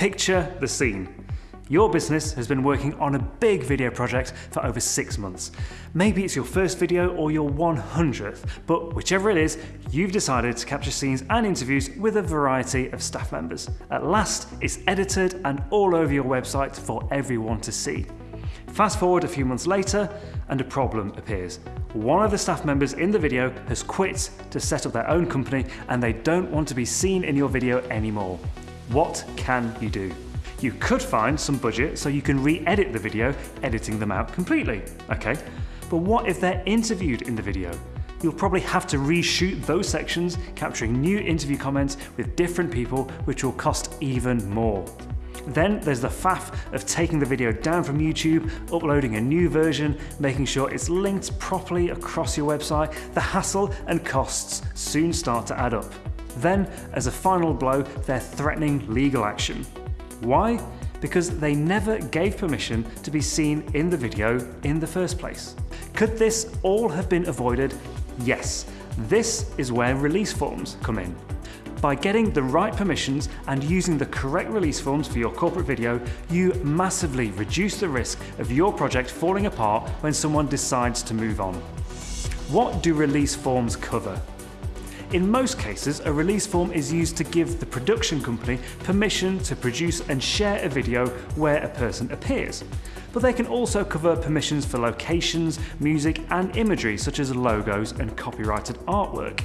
Picture the scene. Your business has been working on a big video project for over six months. Maybe it's your first video or your 100th, but whichever it is, you've decided to capture scenes and interviews with a variety of staff members. At last, it's edited and all over your website for everyone to see. Fast forward a few months later, and a problem appears. One of the staff members in the video has quit to set up their own company and they don't want to be seen in your video anymore. What can you do? You could find some budget so you can re-edit the video, editing them out completely, okay? But what if they're interviewed in the video? You'll probably have to reshoot those sections, capturing new interview comments with different people, which will cost even more. Then there's the faff of taking the video down from YouTube, uploading a new version, making sure it's linked properly across your website. The hassle and costs soon start to add up. Then, as a final blow, they're threatening legal action. Why? Because they never gave permission to be seen in the video in the first place. Could this all have been avoided? Yes. This is where release forms come in. By getting the right permissions and using the correct release forms for your corporate video, you massively reduce the risk of your project falling apart when someone decides to move on. What do release forms cover? In most cases, a release form is used to give the production company permission to produce and share a video where a person appears. But they can also cover permissions for locations, music and imagery such as logos and copyrighted artwork.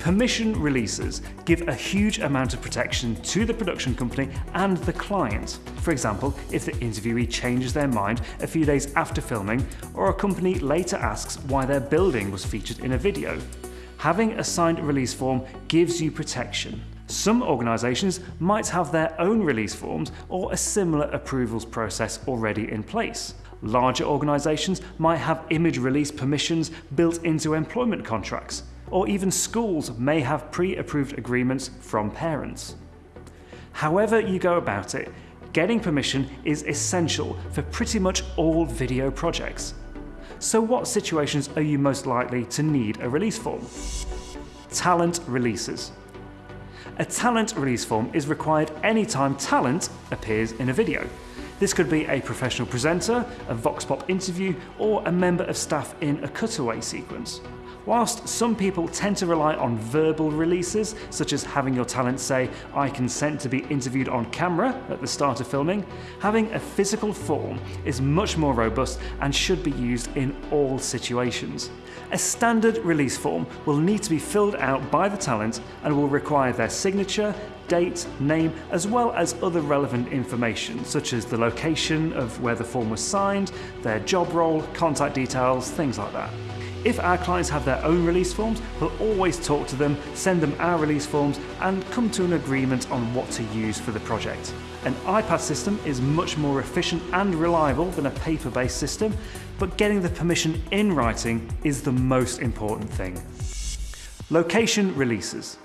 Permission releases give a huge amount of protection to the production company and the client. For example, if the interviewee changes their mind a few days after filming, or a company later asks why their building was featured in a video. Having a signed release form gives you protection. Some organisations might have their own release forms or a similar approvals process already in place. Larger organisations might have image release permissions built into employment contracts, or even schools may have pre-approved agreements from parents. However you go about it, getting permission is essential for pretty much all video projects. So what situations are you most likely to need a release form? Talent releases. A talent release form is required anytime talent appears in a video. This could be a professional presenter, a Vox Pop interview, or a member of staff in a cutaway sequence. Whilst some people tend to rely on verbal releases, such as having your talent say, I consent to be interviewed on camera at the start of filming, having a physical form is much more robust and should be used in all situations. A standard release form will need to be filled out by the talent and will require their signature, date, name, as well as other relevant information, such as the location of where the form was signed, their job role, contact details, things like that. If our clients have their own release forms, we'll always talk to them, send them our release forms and come to an agreement on what to use for the project. An iPad system is much more efficient and reliable than a paper-based system, but getting the permission in writing is the most important thing. Location releases.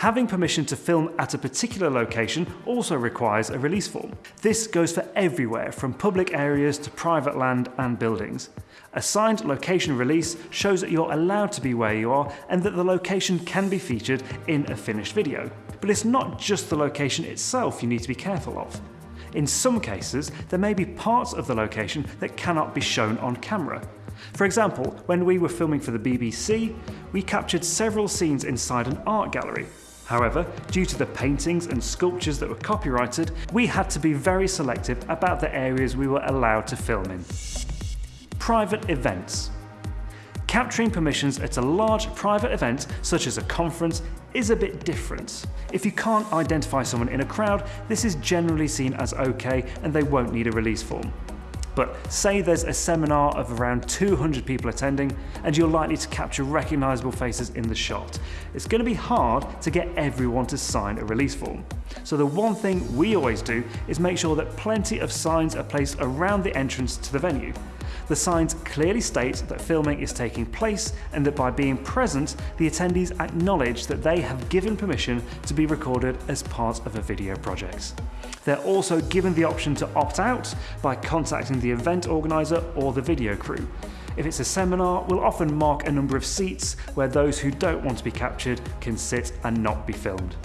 Having permission to film at a particular location also requires a release form. This goes for everywhere from public areas to private land and buildings. A signed location release shows that you're allowed to be where you are and that the location can be featured in a finished video. But it's not just the location itself you need to be careful of. In some cases, there may be parts of the location that cannot be shown on camera. For example, when we were filming for the BBC, we captured several scenes inside an art gallery. However, due to the paintings and sculptures that were copyrighted, we had to be very selective about the areas we were allowed to film in. Private events. Capturing permissions at a large private event, such as a conference, is a bit different. If you can't identify someone in a crowd, this is generally seen as okay and they won't need a release form. But say there's a seminar of around 200 people attending and you're likely to capture recognisable faces in the shot. It's going to be hard to get everyone to sign a release form. So the one thing we always do is make sure that plenty of signs are placed around the entrance to the venue. The signs clearly state that filming is taking place and that by being present, the attendees acknowledge that they have given permission to be recorded as part of a video project. They're also given the option to opt out by contacting the event organiser or the video crew. If it's a seminar, we'll often mark a number of seats where those who don't want to be captured can sit and not be filmed.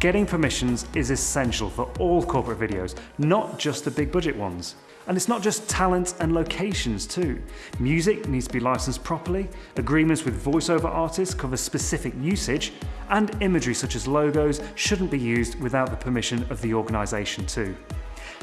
Getting permissions is essential for all corporate videos, not just the big budget ones. And it's not just talent and locations too. Music needs to be licensed properly, agreements with voiceover artists cover specific usage, and imagery such as logos shouldn't be used without the permission of the organisation too.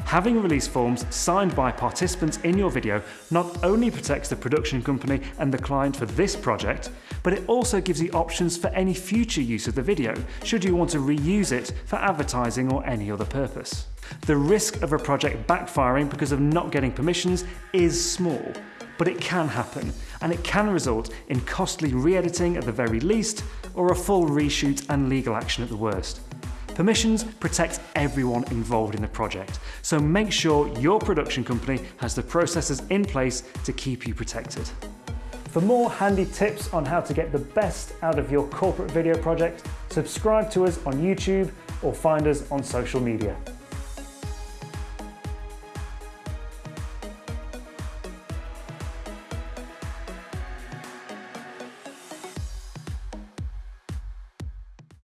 Having release forms signed by participants in your video not only protects the production company and the client for this project, but it also gives you options for any future use of the video, should you want to reuse it for advertising or any other purpose. The risk of a project backfiring because of not getting permissions is small, but it can happen, and it can result in costly re-editing at the very least, or a full reshoot and legal action at the worst. Permissions protect everyone involved in the project, so make sure your production company has the processes in place to keep you protected. For more handy tips on how to get the best out of your corporate video project, subscribe to us on YouTube or find us on social media.